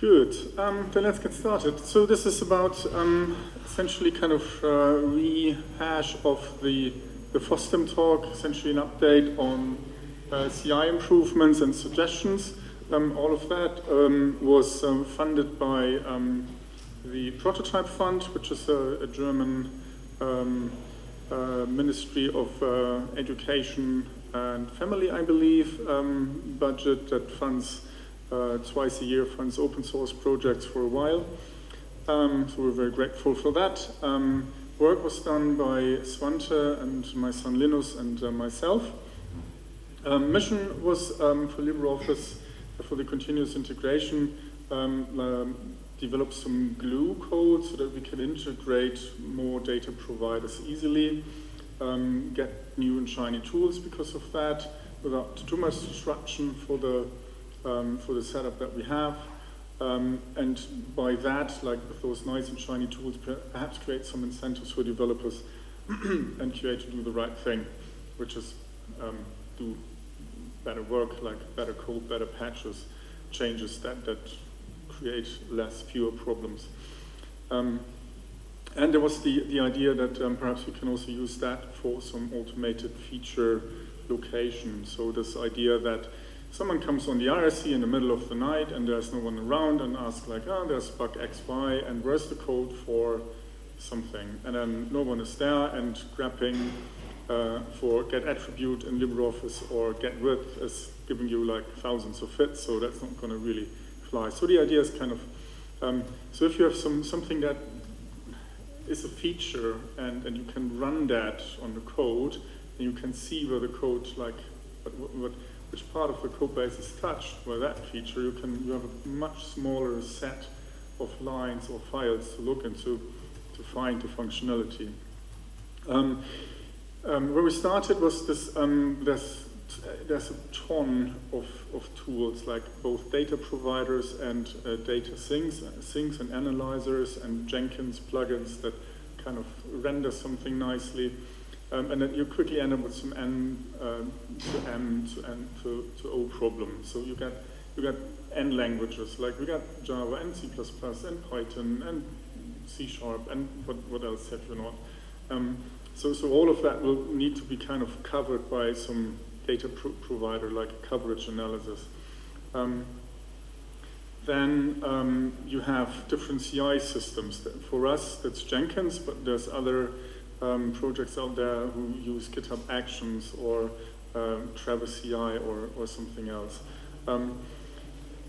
Good. Um, then let's get started. So this is about um, essentially kind of uh, rehash of the the FOSDEM talk, essentially an update on uh, CI improvements and suggestions. Um, all of that um, was um, funded by um, the Prototype Fund, which is a, a German uh, Ministry of uh, Education and Family, I believe, budget that funds uh, twice a year, funds open source projects for a while. so we're very grateful for that work was done by Svante and my son Linus and uh, myself. Um, mission was um, for LibreOffice, for the continuous integration, um, um, develop some glue code so that we can integrate more data providers easily, um, get new and shiny tools because of that, without too much disruption for the, um, for the setup that we have. Um, and by that, like with those nice and shiny tools, perhaps create some incentives for developers and QA to do the right thing, which is um, do better work, like better code, better patches, changes that, that create less, fewer problems. Um, and there was the, the idea that um, perhaps we can also use that for some automated feature location. So this idea that someone comes on the RSC in the middle of the night and there's no one around and asks like, oh, there's bug XY and where's the code for something? And then no one is there and grabbing uh, for get attribute in LibreOffice or get width is giving you like thousands of hits, so that's not going to really fly. So the idea is kind of, um, so if you have some something that is a feature and, and you can run that on the code, and you can see where the code like, what, what which part of the code base is touched by that feature, you can you have a much smaller set of lines or files to look into to find the functionality. Um, um, where we started was this, um, there's, there's a ton of, of tools like both data providers and uh, data sinks, uh, sinks and analyzers and Jenkins plugins that kind of render something nicely. Um, and then you quickly end up with some N um, to M to N to, to O problems. So you get you get N languages, like we got Java and C++ and Python and C Sharp and what, what else have you not. Um, so, so all of that will need to be kind of covered by some data pro provider like coverage analysis. Um, then um, you have different CI systems. For us, that's Jenkins, but there's other um, projects out there who use GitHub Actions or um, Travis CI or, or something else. Um,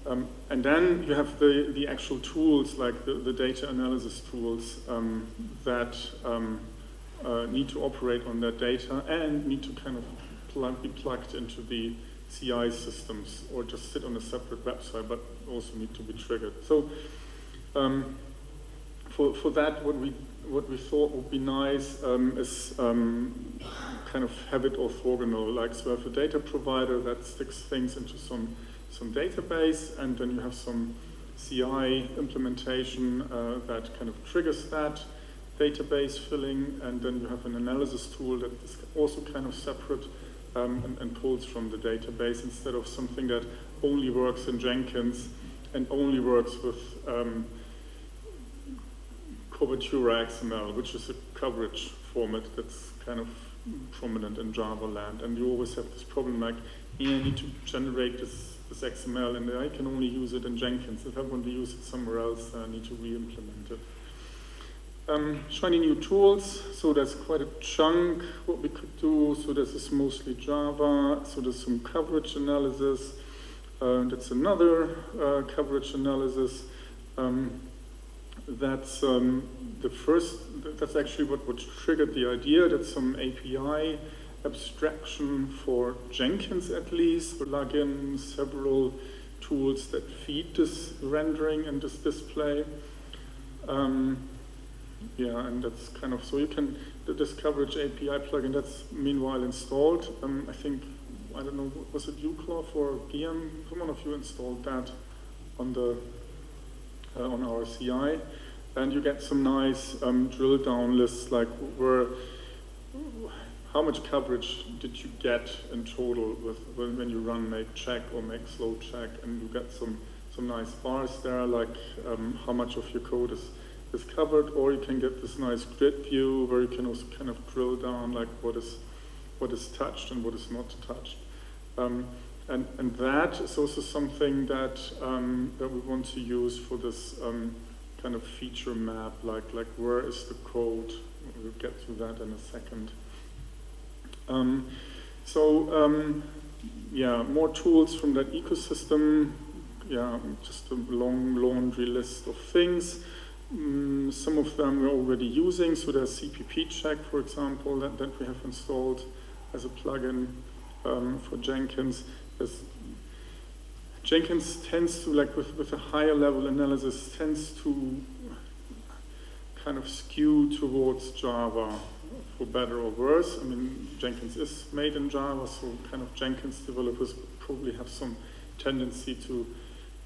um, and then you have the, the actual tools, like the, the data analysis tools um, that um, uh, need to operate on that data and need to kind of be plugged into the CI systems or just sit on a separate website, but also need to be triggered. So for, for that, what we what we thought would be nice um, is um, kind of have it orthogonal, like so have a data provider that sticks things into some, some database, and then you have some CI implementation uh, that kind of triggers that database filling, and then you have an analysis tool that is also kind of separate um, and, and, pulls from the database instead of something that only works in Jenkins and only works with um, Cobertura XML, which is a coverage format that's kind of prominent in Java land. And you always have this problem like, yeah, I need to generate this, this XML and I can only use it in Jenkins. If I want to use it somewhere else, I need to re-implement it. Um, shiny new tools, so there's quite a chunk what we could do. So this is mostly Java, so there's some coverage analysis. Uh, that's another uh, coverage analysis. Um, that's um, the first, that's actually what, what triggered the idea that some API abstraction for Jenkins at least, plug in several tools that feed this rendering and this display. Um, yeah, and that's kind of, so you can, this coverage API plugin, that's meanwhile installed. Um, I think, I don't know, was it uCloth or GM? One of you installed that on the, uh, on our CI and you get some nice um, drill down lists like where how much coverage did you get in total with when you run make check or make slow check and you get some some nice bars there, like um, how much of your code is, is covered, or you can get this nice grid view where you can also kind of drill down like what is, what is touched and what is not touched. Um, and, and that is also something that, um, that we want to use for this um, kind of feature map, like, like where is the code? We'll get to that in a second. Um, so um, yeah, more tools from that ecosystem. Yeah, just a long laundry list of things. Mm, some of them we're already using, so there's Cppcheck, for example, that, that we have installed as a plugin um, for Jenkins. There's, Jenkins tends to, like with, with a higher level analysis, tends to kind of skew towards Java for better or worse. I mean, Jenkins is made in Java, so kind of Jenkins developers probably have some tendency to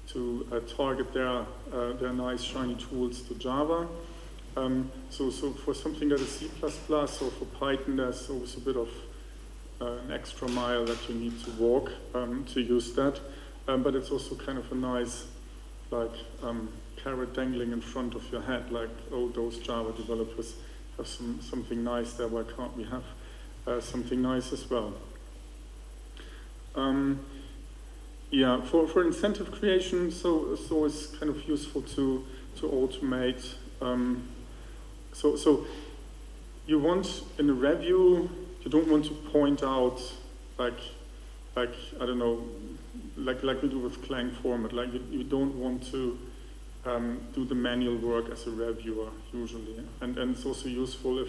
to uh, target their uh, their nice shiny tools to Java. Um, so, so for something that is C++ or for Python, there's always a bit of uh, an extra mile that you need to walk um, to use that. Um, but it's also kind of a nice, like, um, carrot dangling in front of your head, like, oh, those Java developers have some, something nice there, why can't we have uh, something nice as well? Um, yeah, for, for incentive creation, so it's always kind of useful to, to automate. Um, so, so you want, in a review, you don't want to point out, like, like I don't know, like, like we do with Clang format, like you, you don't want to um, do the manual work as a reviewer usually. And, and it's also useful if,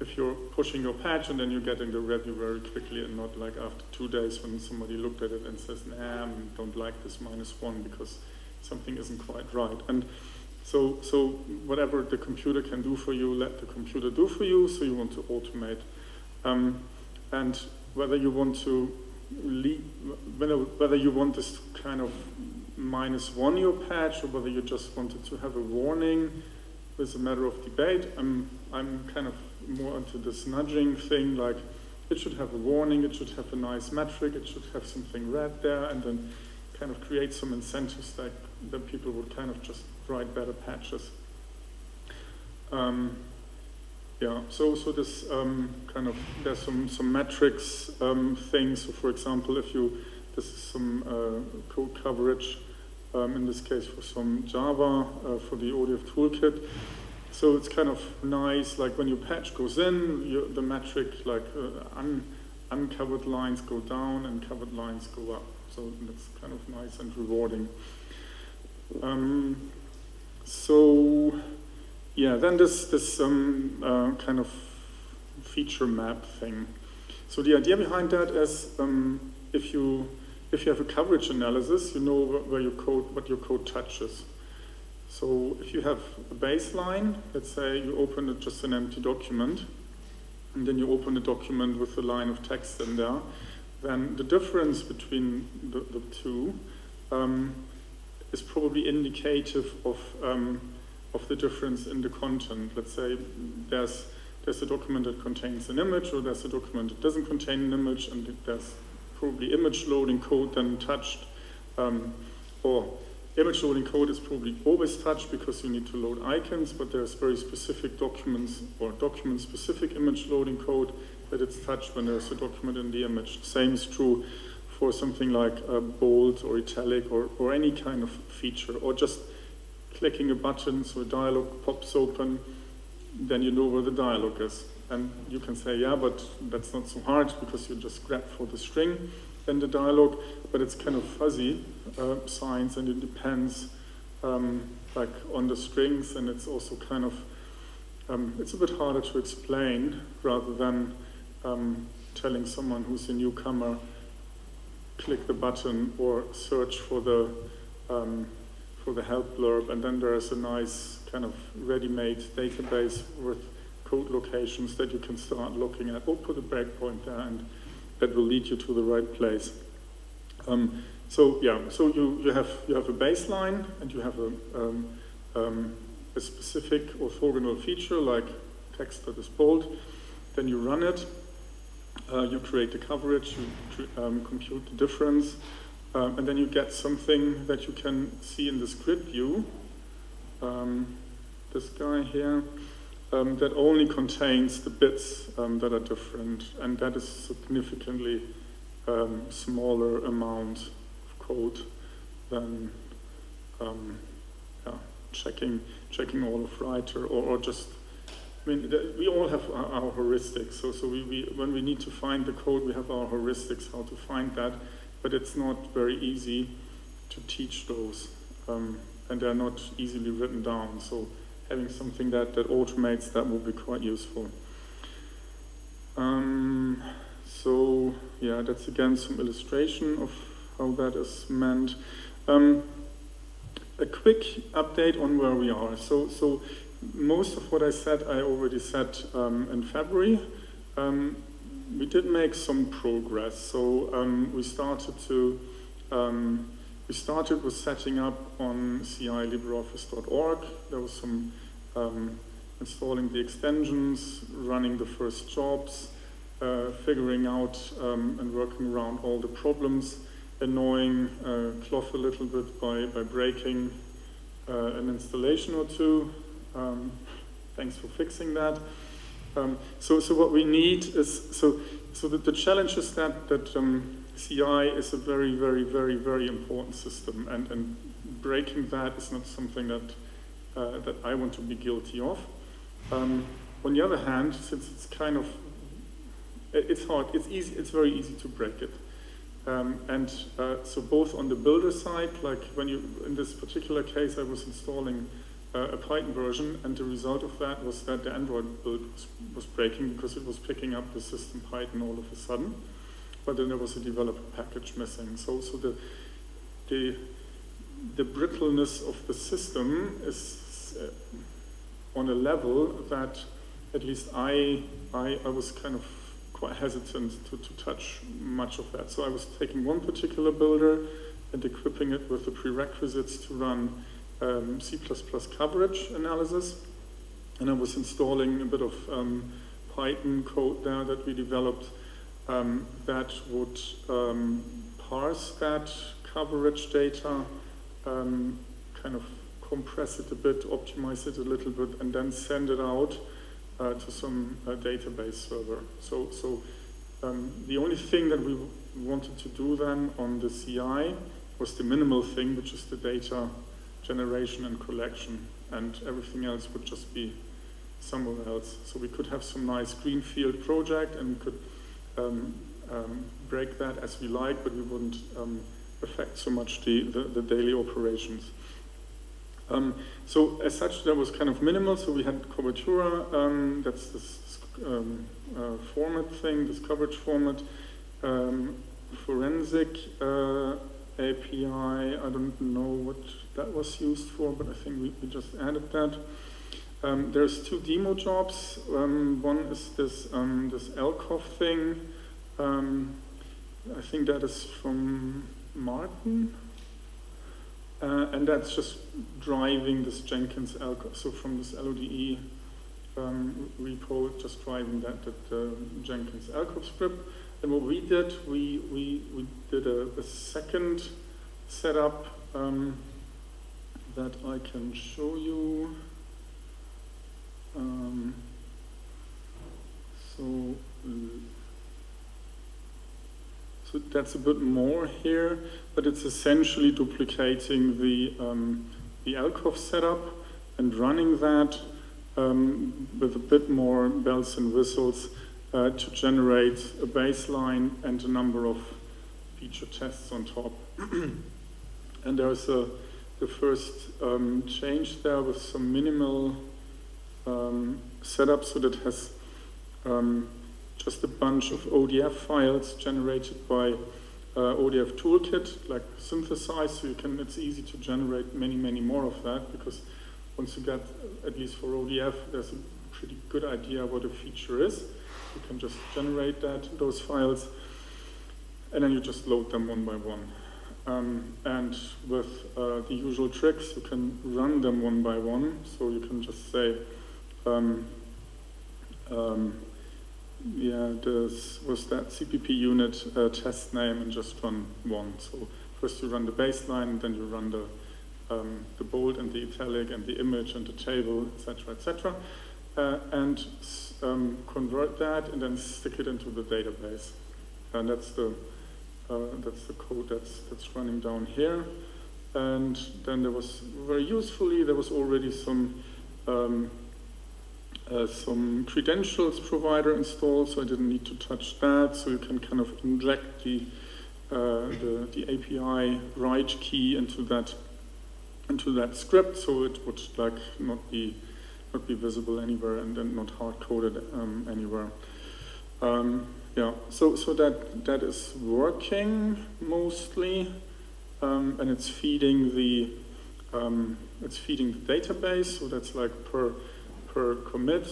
if you're pushing your patch and then you're getting the review very quickly and not like after two days when somebody looked at it and says, nah, I don't like this minus one because something isn't quite right. And so, so whatever the computer can do for you, let the computer do for you, so you want to automate. Um, and whether you want to whether, whether you want this kind of minus one your patch or whether you just wanted to have a warning is a matter of debate. I'm, I'm kind of more into this nudging thing, like it should have a warning, it should have a nice metric, it should have something red there, and then kind of create some incentives that, that people would kind of just write better patches. Um, yeah, so so this um, kind of there's some some metrics um, things. So for example, if you this is some uh, code coverage um, in this case for some Java uh, for the ODF toolkit. So it's kind of nice, like when your patch goes in, you, the metric, like uh, un, uncovered lines go down and covered lines go up. So that's kind of nice and rewarding. Um, so yeah, then this, this um, uh, kind of feature map thing. So the idea behind that is um, if you if you have a coverage analysis, you know where your code, what your code touches. So if you have a baseline, let's say you open just an empty document, and then you open a document with a line of text in there, then the difference between the, the two um, is probably indicative of, um, of the difference in the content. Let's say there's, there's a document that contains an image, or there's a document that doesn't contain an image, and there's probably image loading code then touched, um, or image loading code is probably always touched because you need to load icons, but there's very specific documents or document-specific image loading code that it's touched when there's a document in the image. Same is true for something like bold or italic or, or any kind of feature, or just clicking a button so a dialog pops open, then you know where the dialog is. And you can say, yeah, but that's not so hard because you just grab for the string in the dialog, but it's kind of fuzzy uh, signs and it depends um, like on the strings and it's also kind of, um, it's a bit harder to explain rather than um, telling someone who's a newcomer, click the button or search for the, um, for the help blurb and then there's a nice kind of ready-made database with code locations that you can start looking at, or put a breakpoint there, and that will lead you to the right place. Um, so yeah, so you, you, have, you have a baseline, and you have a, um, um, a specific orthogonal feature, like text that is bold. Then you run it, uh, you create the coverage, you um, compute the difference, Um, and then you get something that you can see in this grid view. Um, this guy here, um, that only contains the bits um, that are different, and that is significantly um, smaller amount of code than um, yeah, checking checking all of writer or, or just I mean, we all have our heuristics. So, so we, we, when we need to find the code, we have our heuristics how to find that. But it's not very easy to teach those, um, and they're not easily written down. So, having something that that automates that will be quite useful. Um, so, yeah, that's again some illustration of how that is meant. Um, a quick update on where we are. So, so most of what I said, I already said um, in February. Um, we did make some progress. So um, we started to, um, we started with setting up on ci-libreoffice.org. There was some um, installing the extensions, running the first jobs, uh, figuring out um, and working around all the problems, annoying uh, Cloph a little bit by, by breaking uh, an installation or two, um, thanks for fixing that. Um, so, so what we need is, so, so that the challenge is that, that um, CI is a very, very, very, very important system, and, and breaking that is not something that, uh, that I want to be guilty of. Um, on the other hand, since it's kind of, it's hard, it's easy, it's very easy to break it. Um, and uh, so both on the builder side, like when you, in this particular case, I was installing uh, a Python version, and the result of that was that the Android build was, was, breaking because it was picking up the system Python all of a sudden. But then there was a developer package missing. So, so the, the, the brittleness of the system is uh, on a level that at least I, I, I was kind of quite hesitant to, to touch much of that. So I was taking one particular builder and equipping it with the prerequisites to run um, C++ coverage analysis, and I was installing a bit of um, Python code there that we developed um, that would um, parse that coverage data, um, kind of compress it a bit, optimize it a little bit, and then send it out uh, to some uh, database server. So, so um, the only thing that we wanted to do then on the CI was the minimal thing, which is the data generation and collection, and everything else would just be somewhere else. So we could have some nice greenfield project and we could um, um, break that as we like, but we wouldn't um, affect so much the, the, the daily operations. Um, so as such, that was kind of minimal. So we had Cobertura, um, that's this um, uh, format thing, this coverage format, forensic uh, API, I don't know what that was used for, but I think we, we just added that. Um, there's two demo jobs. Um, one is this um, this LCOV thing. Um, I think that is from Martin, uh, and that's just driving this Jenkins LCOV. So from this LODE um, repo, just driving that that uh, Jenkins LCOV script. And what we did, we we we did a, a second setup. Um, that I can show you. Um, so, uh, so that's a bit more here, but it's essentially duplicating the, um, the LCOV setup and running that um, with a bit more bells and whistles uh, to generate a baseline and a number of feature tests on top. and there's a the first um, change there with some minimal um, setup so that has um, just a bunch of ODF files generated by uh, ODF toolkit, like synthesized, so you can, it's easy to generate many, many more of that because once you get, at least for ODF, there's a pretty good idea what a feature is. You can just generate that, those files, and then you just load them one by one. Um, and with uh, the usual tricks, you can run them one by one. So you can just say, um, um, yeah, this was that CppUnit uh, test name and just run one. So first you run the baseline, then you run the, um, the bold and the italic and the image and the table, etc., etc., uh, and um, convert that and then stick it into the database. And that's the, uh, that's the code that's, that's running down here. And then there was, very usefully, there was already some um, uh, some credentials provider installed, so I didn't need to touch that. So you can kind of inject the, uh, the, the, API write key into that into that script, so it would like not be not be visible anywhere and then not hard coded um, anywhere. Um, yeah, so so that that is working mostly, um, and it's feeding the um, it's feeding the database. So that's like per per commit,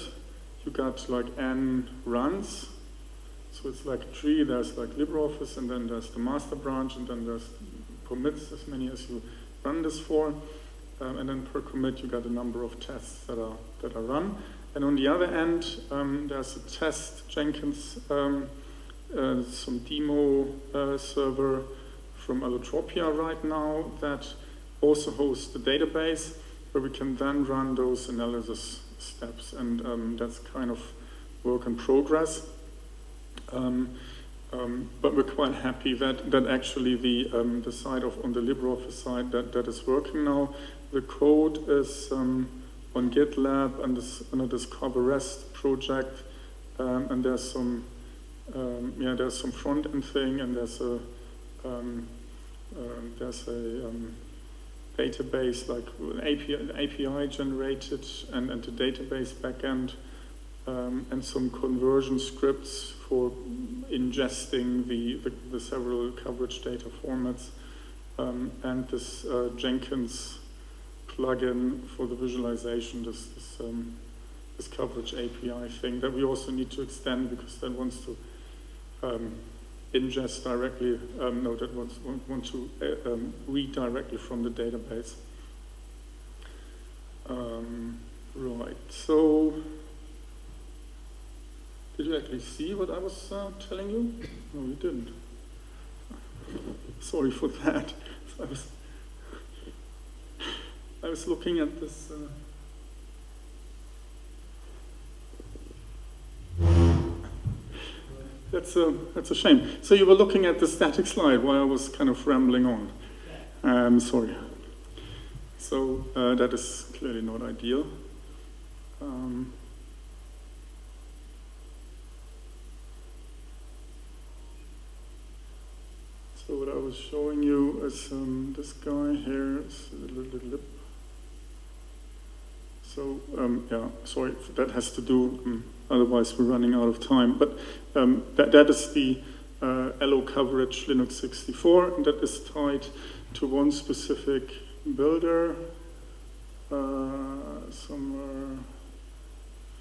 you got like n runs. So it's like tree, there's like LibreOffice, and then there's the master branch, and then there's commits, as many as you run this for. Um, and then per commit, you got a number of tests that are, that are run. And on the other end, um, there's a test Jenkins, um, uh, some demo uh, server from Allotropia right now that also hosts the database where we can then run those analysis steps, and um, that's kind of work in progress. Um, um, but we're quite happy that, that actually the, um, the side of, on the LibreOffice side, that, that is working now. The code is um, on GitLab and this, under this Cover REST project, um, and there's some, yeah, there's some front-end thing, and there's a, there's a database, like an API, API generated and, and a database backend, um, and some conversion scripts for ingesting the, the, the several coverage data formats, um, and this uh, Jenkins plugin for the visualization, this, this, um, this, coverage API thing that we also need to extend because that wants to um, ingest directly, um, no, that wants, want to uh, um, read directly from the database. Um, right, so did you actually see what I was uh, telling you? No, you didn't. Sorry for that. I was, I was looking at this. Uh, That's a, that's a shame. So you were looking at the static slide while I was kind of rambling on. Um, sorry. So uh, that is clearly not ideal. Um, so what I was showing you is um, this guy here. So um, yeah, sorry, that has to do um, otherwise we're running out of time. But um, that, that is the uh, Allo coverage Linux 64, and that is tied to one specific builder uh, somewhere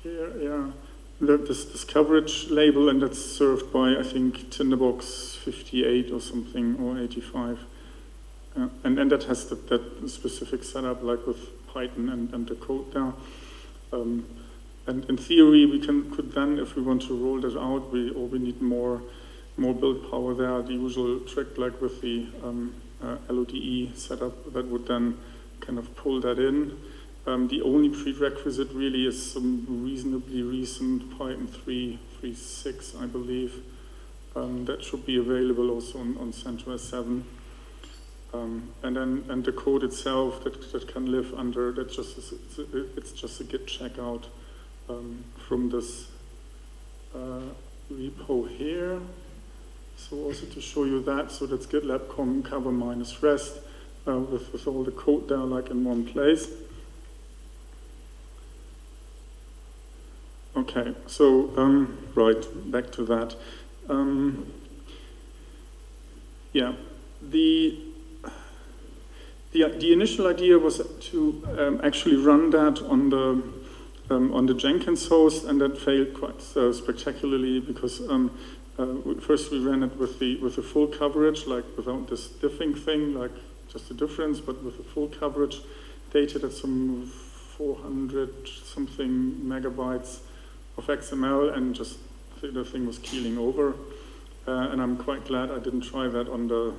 here, yeah. This, this coverage label, and that's served by, I think, Tinderbox 58 or something, or 85. Uh, and, and that has the, that specific setup, like with Python and, and the code there. Um, and in theory, we can could then, if we want to roll that out, we or we need more more build power there. The usual trick, like with the um, uh, LODE setup, that would then kind of pull that in. Um, the only prerequisite really is some reasonably recent Python 3.3.6, I believe. Um, that should be available also on, on CentOS 7. Um, and then and the code itself that, that can live under that just is, it's, it's just a git checkout um, from this uh, repo here. So also to show you that, so that's GitLab com cover minus rest uh, with, with all the code there like in one place. Okay, so um, right, back to that. Um, yeah, the, the, the initial idea was to um, actually run that on the um, on the Jenkins host, and that failed quite spectacularly because um, uh, first we ran it with the with the full coverage, like without this diffing thing, like just the difference, but with the full coverage, dated at some 400 something megabytes of XML, and just the thing was keeling over. Uh, and I'm quite glad I didn't try that on the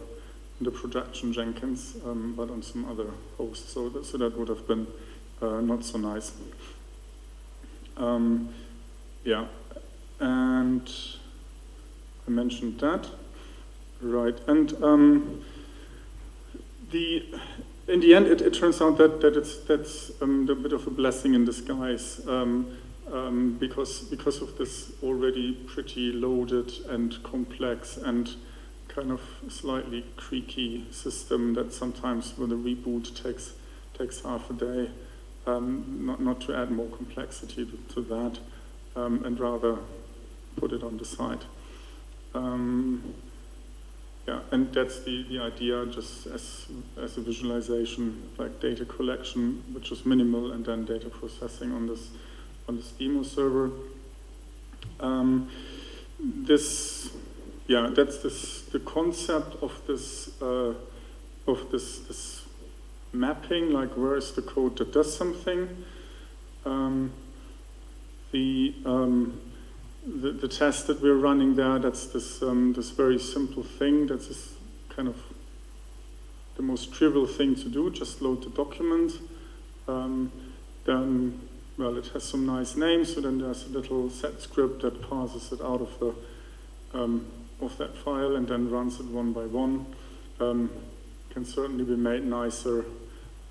the projection Jenkins, um, but on some other host. So that, so that would have been uh, not so nice. Um, yeah, and I mentioned that, right? And um, the in the end, it, it, turns out that, that it's that's um, a bit of a blessing in disguise um, um, because because of this already pretty loaded and complex and kind of slightly creaky system that sometimes with a reboot takes takes half a day. Um, not not to add more complexity to, to that, um, and rather put it on the side. Um, yeah, and that's the, the idea just as, as a visualization, like data collection, which is minimal, and then data processing on this, on this demo server. Um, this, yeah, that's this, the concept of this, uh, of this, this mapping, like where is the code that does something. Um, the, um, the, the test that we're running there, that's this, um, this very simple thing. That's this kind of the most trivial thing to do, just load the document. Um, then, well, it has some nice names, so then there's a little sed script that parses it out of, the, um, of that file and then runs it one by one. Um, can certainly be made nicer.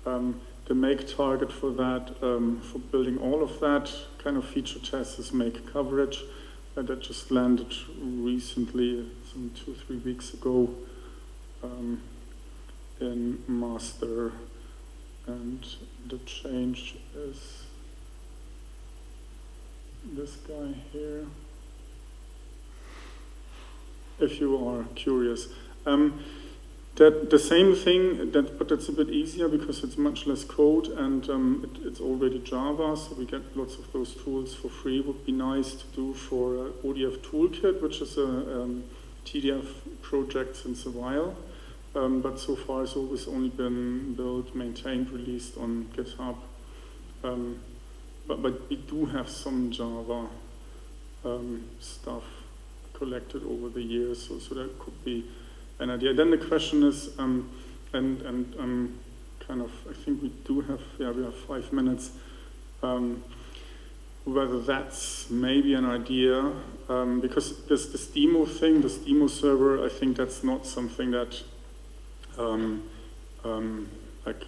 Um, the make target for that, um, for building all of that kind of feature test is make coverage that just landed recently, some two, three weeks ago, um, in master. And the change is this guy here. If you are curious. Um, that the same thing, that, but it's a bit easier because it's much less code and um, it, it's already Java, so we get lots of those tools for free. Would be nice to do for uh, ODF Toolkit, which is a um, TDF project since a while. Um, but so far it's always only been built, maintained, released on GitHub. Um, but, but we do have some Java um, stuff collected over the years, so, so that could be an idea. Then the question is, um, and, and um, kind of, I think we do have, yeah, we have five minutes, um, whether that's maybe an idea, um, because this, this demo thing, this demo server, I think that's not something that, um, um, like,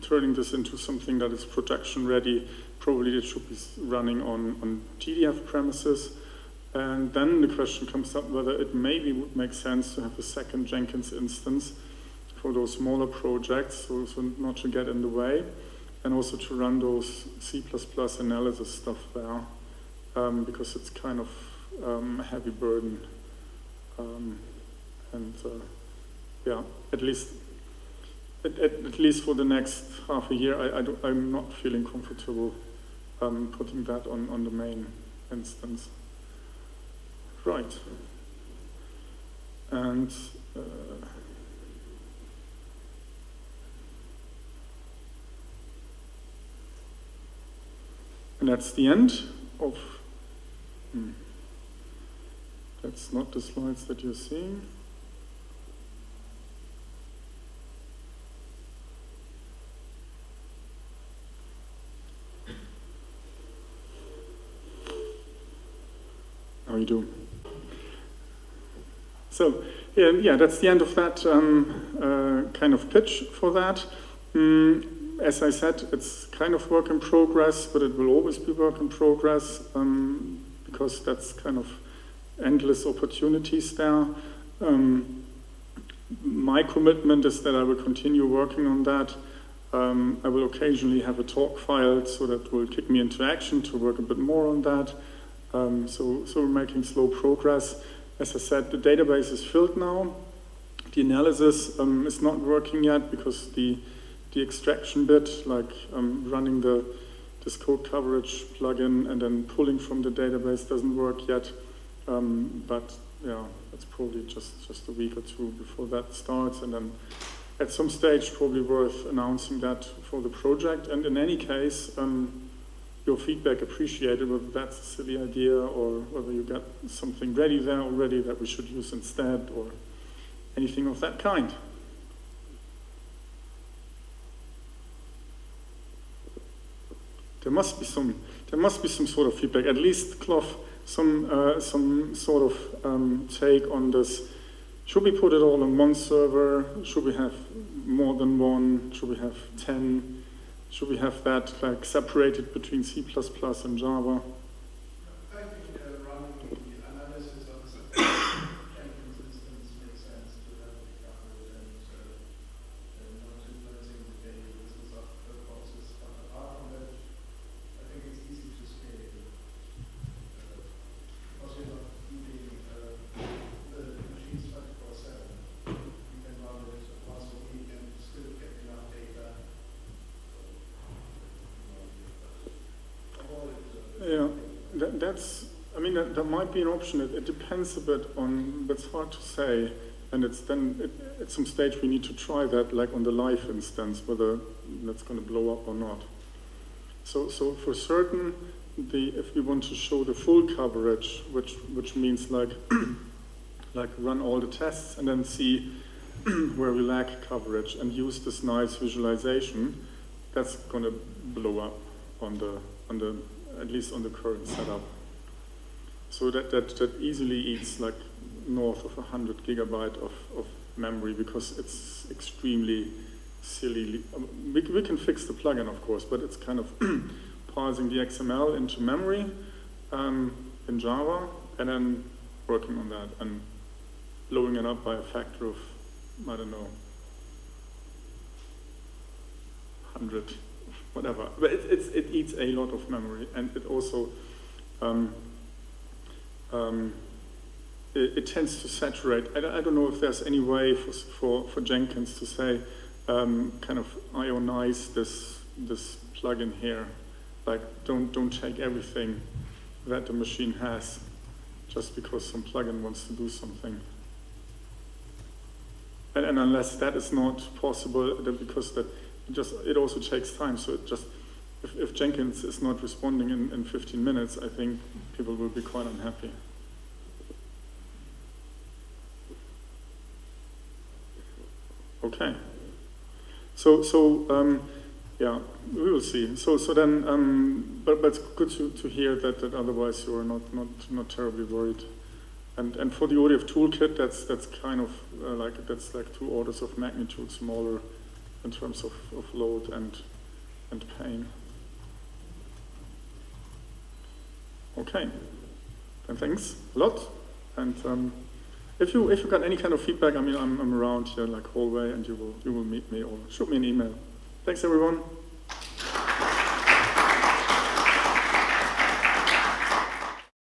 turning this into something that is production ready, probably it should be running on, on TDF premises, and then the question comes up whether it maybe would make sense to have a second Jenkins instance for those smaller projects, so, so not to get in the way, and also to run those C++ analysis stuff there, um, because it's kind of um, a heavy burden. Um, and uh, yeah, at least at, at, at, least for the next half a year, I, I am not feeling comfortable um, putting that on, on the main instance. Right. And uh, and that's the end of. Hmm, that's not the slides that you're seeing. How you doing? So yeah, that's the end of that um, uh, kind of pitch for that. Mm, as I said, it's kind of work in progress, but it will always be work in progress um, because that's kind of endless opportunities there. Um, my commitment is that I will continue working on that. Um, I will occasionally have a talk filed so that will kick me into action to work a bit more on that. Um, so, so we're making slow progress. As I said, the database is filled now. The analysis um, is not working yet because the, the extraction bit, like um, running the this code coverage plugin and then pulling from the database doesn't work yet. Um, but yeah, it's probably just, just a week or two before that starts. And then at some stage, probably worth announcing that for the project. And in any case, um, your feedback appreciated, whether that's a silly idea or whether you've got something ready there already that we should use instead or anything of that kind. There must be some, there must be some sort of feedback, at least Cloph, some, uh, some sort of um, take on this. Should we put it all on one server? Should we have more than one? Should we have 10? Should we have that like separated between C++ and Java? I think uh, running the analysis of the Jenkins instance makes sense to have it covered and uh, uh, not influencing the daily business of the process. But apart from that, I think it's easy to scale. Uh, because you're not keeping uh, the machines 24 7. You can run it once a week and still get enough data. So, avoid, uh, Yeah, that, that's, I mean, that, that might be an option. It, it depends a bit on, but it's hard to say. And it's then, it, at some stage, we need to try that, like on the life instance, whether that's going to blow up or not. So, so for certain, the, if we want to show the full coverage, which, which means like, like run all the tests and then see where we lack coverage and use this nice visualization, that's going to blow up on the, on the, at least on the current setup. So that, that, that easily eats like north of 100 gigabyte of, of memory because it's extremely silly. We, we can fix the plugin, of course, but it's kind of parsing the XML into memory um, in Java and then working on that and blowing it up by a factor of, I don't know, 100, whatever. But it, it's, it eats a lot of memory and it also um, um, it, it, tends to saturate. I, I, don't know if there's any way for, for, for Jenkins to say, um, kind of ionice this, this plugin here. Like, don't, don't take everything that the machine has just because some plugin wants to do something. And, and unless that is not possible, because that it just it also takes time. So it just if, if Jenkins is not responding in, in 15 minutes, I think people will be quite unhappy. Okay. So, so um, yeah, we will see. So, so then, um, but, but it's good to, to hear that, that otherwise you are not, not, not terribly worried. And, and for the ODF toolkit, that's, that's kind of uh, like, that's like two orders of magnitude smaller in terms of, of load and, and pain. Okay, and thanks a lot. And um, if you if you got any kind of feedback, I mean, I'm, I'm around here like hallway, and you will you will meet me or shoot me an email. Thanks, everyone.